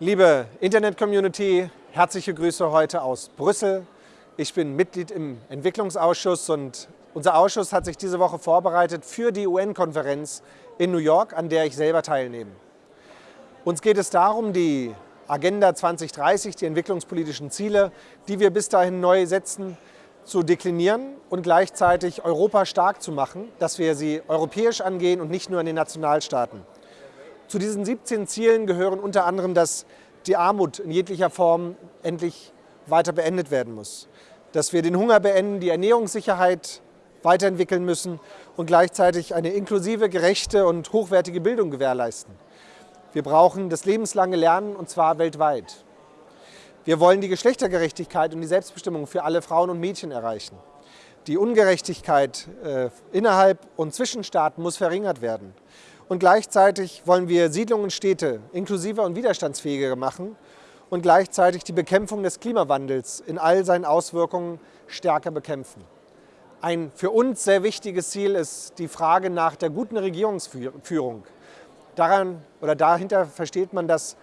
Liebe Internet-Community, herzliche Grüße heute aus Brüssel. Ich bin Mitglied im Entwicklungsausschuss und unser Ausschuss hat sich diese Woche vorbereitet für die UN-Konferenz in New York, an der ich selber teilnehme. Uns geht es darum, die Agenda 2030, die entwicklungspolitischen Ziele, die wir bis dahin neu setzen, zu deklinieren und gleichzeitig Europa stark zu machen, dass wir sie europäisch angehen und nicht nur in den Nationalstaaten. Zu diesen 17 Zielen gehören unter anderem, dass die Armut in jeglicher Form endlich weiter beendet werden muss. Dass wir den Hunger beenden, die Ernährungssicherheit weiterentwickeln müssen und gleichzeitig eine inklusive, gerechte und hochwertige Bildung gewährleisten. Wir brauchen das lebenslange Lernen und zwar weltweit. Wir wollen die Geschlechtergerechtigkeit und die Selbstbestimmung für alle Frauen und Mädchen erreichen. Die Ungerechtigkeit äh, innerhalb und zwischen Staaten muss verringert werden. Und gleichzeitig wollen wir Siedlungen und Städte inklusiver und widerstandsfähiger machen und gleichzeitig die Bekämpfung des Klimawandels in all seinen Auswirkungen stärker bekämpfen. Ein für uns sehr wichtiges Ziel ist die Frage nach der guten Regierungsführung. Daran oder dahinter versteht man, dass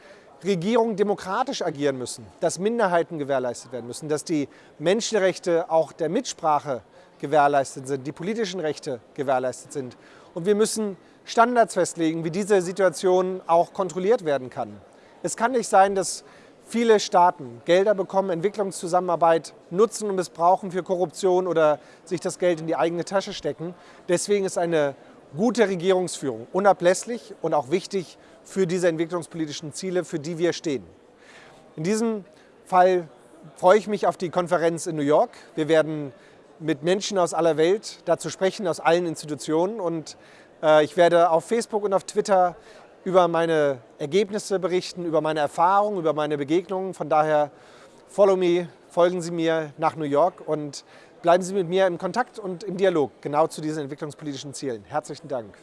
Regierungen demokratisch agieren müssen, dass Minderheiten gewährleistet werden müssen, dass die Menschenrechte auch der Mitsprache gewährleistet sind, die politischen Rechte gewährleistet sind. Und wir müssen Standards festlegen, wie diese Situation auch kontrolliert werden kann. Es kann nicht sein, dass viele Staaten Gelder bekommen, Entwicklungszusammenarbeit nutzen und missbrauchen für Korruption oder sich das Geld in die eigene Tasche stecken. Deswegen ist eine gute Regierungsführung unablässlich und auch wichtig für diese entwicklungspolitischen Ziele, für die wir stehen. In diesem Fall freue ich mich auf die Konferenz in New York. Wir werden mit Menschen aus aller Welt dazu sprechen, aus allen Institutionen. Und ich werde auf Facebook und auf Twitter über meine Ergebnisse berichten, über meine Erfahrungen, über meine Begegnungen. Von daher follow me, folgen Sie mir nach New York und bleiben Sie mit mir im Kontakt und im Dialog genau zu diesen entwicklungspolitischen Zielen. Herzlichen Dank.